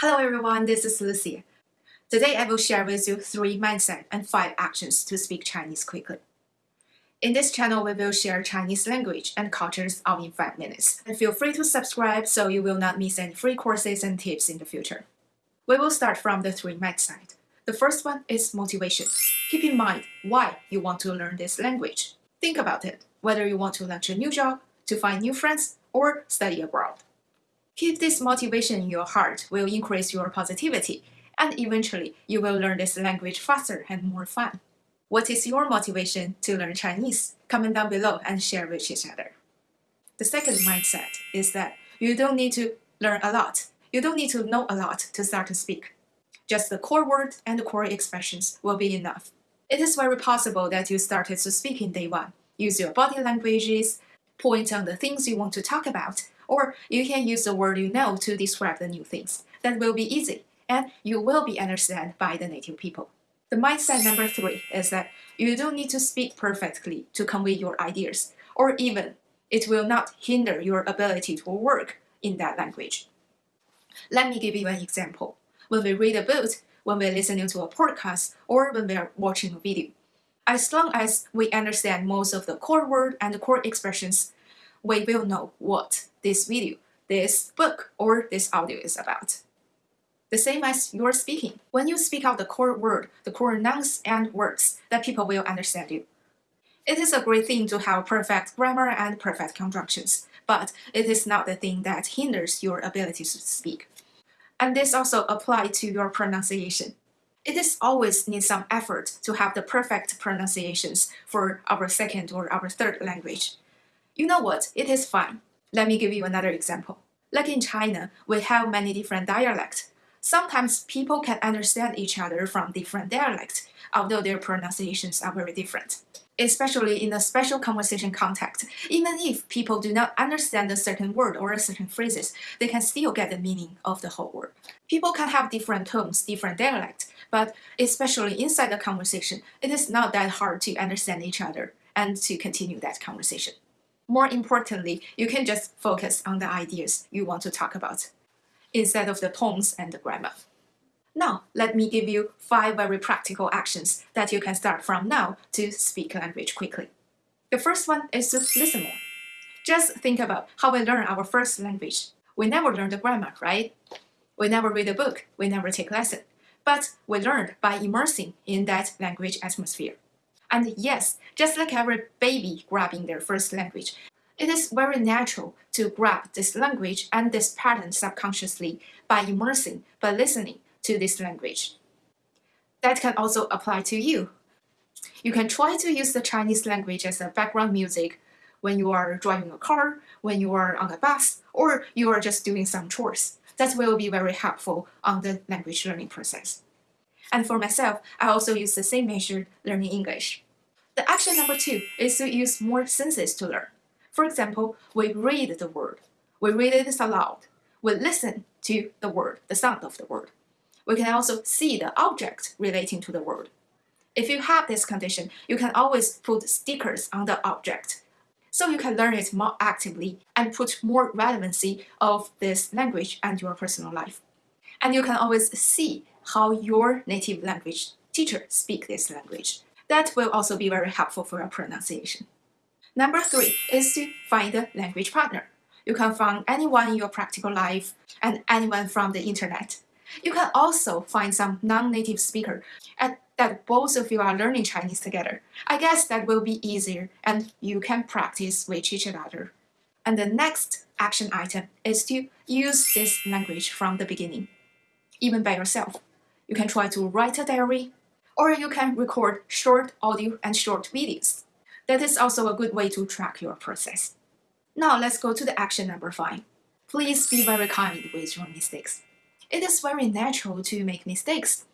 Hello everyone, this is Lucy. Today I will share with you three mindset and five actions to speak Chinese quickly. In this channel, we will share Chinese language and cultures all in 5 minutes. And feel free to subscribe so you will not miss any free courses and tips in the future. We will start from the three mindset. The first one is motivation. Keep in mind why you want to learn this language. Think about it, whether you want to launch a new job, to find new friends, or study abroad. Keep this motivation in your heart will increase your positivity, and eventually you will learn this language faster and more fun. What is your motivation to learn Chinese? Comment down below and share with each other. The second mindset is that you don't need to learn a lot. You don't need to know a lot to start to speak. Just the core words and the core expressions will be enough. It is very possible that you started to speak in day one. Use your body languages, point on the things you want to talk about, or you can use the word you know to describe the new things. That will be easy, and you will be understood by the native people. The mindset number three is that you don't need to speak perfectly to convey your ideas, or even it will not hinder your ability to work in that language. Let me give you an example. When we read a book, when we're listening to a podcast, or when we're watching a video, as long as we understand most of the core word and the core expressions, we will know what this video, this book, or this audio is about. The same as your speaking. When you speak out the core word, the core nouns and words, that people will understand you. It is a great thing to have perfect grammar and perfect conjunctions, but it is not the thing that hinders your ability to speak. And this also applies to your pronunciation. It is always need some effort to have the perfect pronunciations for our second or our third language. You know what? It is fine. Let me give you another example. Like in China, we have many different dialects. Sometimes people can understand each other from different dialects, although their pronunciations are very different. Especially in a special conversation context, even if people do not understand a certain word or a certain phrases, they can still get the meaning of the whole word. People can have different tones, different dialects, but especially inside the conversation, it is not that hard to understand each other and to continue that conversation. More importantly, you can just focus on the ideas you want to talk about instead of the tones and the grammar. Now, let me give you five very practical actions that you can start from now to speak language quickly. The first one is to listen more. Just think about how we learn our first language. We never learn the grammar, right? We never read a book, we never take lesson, but we learn by immersing in that language atmosphere. And yes, just like every baby grabbing their first language, it is very natural to grab this language and this pattern subconsciously by immersing, by listening to this language. That can also apply to you. You can try to use the Chinese language as a background music when you are driving a car, when you are on a bus, or you are just doing some chores. That will be very helpful on the language learning process. And for myself, I also use the same method learning English. The action number two is to use more senses to learn. For example, we read the word. We read it aloud. We listen to the word, the sound of the word. We can also see the object relating to the word. If you have this condition, you can always put stickers on the object. So you can learn it more actively and put more relevancy of this language and your personal life. And you can always see how your native language teacher speak this language. That will also be very helpful for your pronunciation. Number three is to find a language partner. You can find anyone in your practical life and anyone from the internet. You can also find some non-native speaker and that both of you are learning Chinese together. I guess that will be easier and you can practice with each other. And the next action item is to use this language from the beginning, even by yourself. You can try to write a diary, or you can record short audio and short videos. That is also a good way to track your process. Now let's go to the action number five. Please be very kind with your mistakes. It is very natural to make mistakes.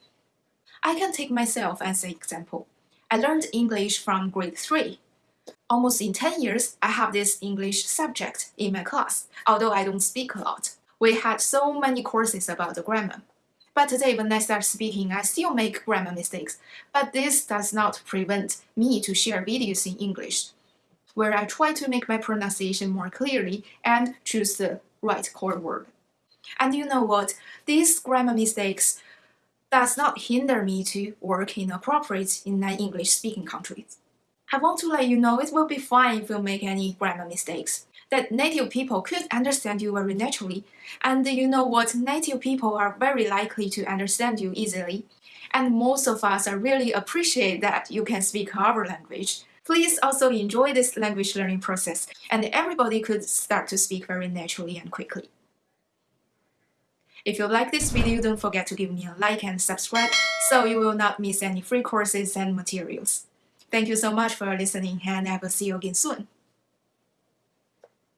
I can take myself as an example. I learned English from grade 3. Almost in 10 years, I have this English subject in my class, although I don't speak a lot. We had so many courses about the grammar. But today when I start speaking, I still make grammar mistakes. But this does not prevent me to share videos in English, where I try to make my pronunciation more clearly and choose the right core word. And you know what? These grammar mistakes does not hinder me to work in a corporate in an English speaking country. I want to let you know it will be fine if you make any grammar mistakes. That native people could understand you very naturally. And you know what? Native people are very likely to understand you easily. And most of us are really appreciate that you can speak our language. Please also enjoy this language learning process and everybody could start to speak very naturally and quickly. If you like this video, don't forget to give me a like and subscribe so you will not miss any free courses and materials. Thank you so much for listening and I will see you again soon.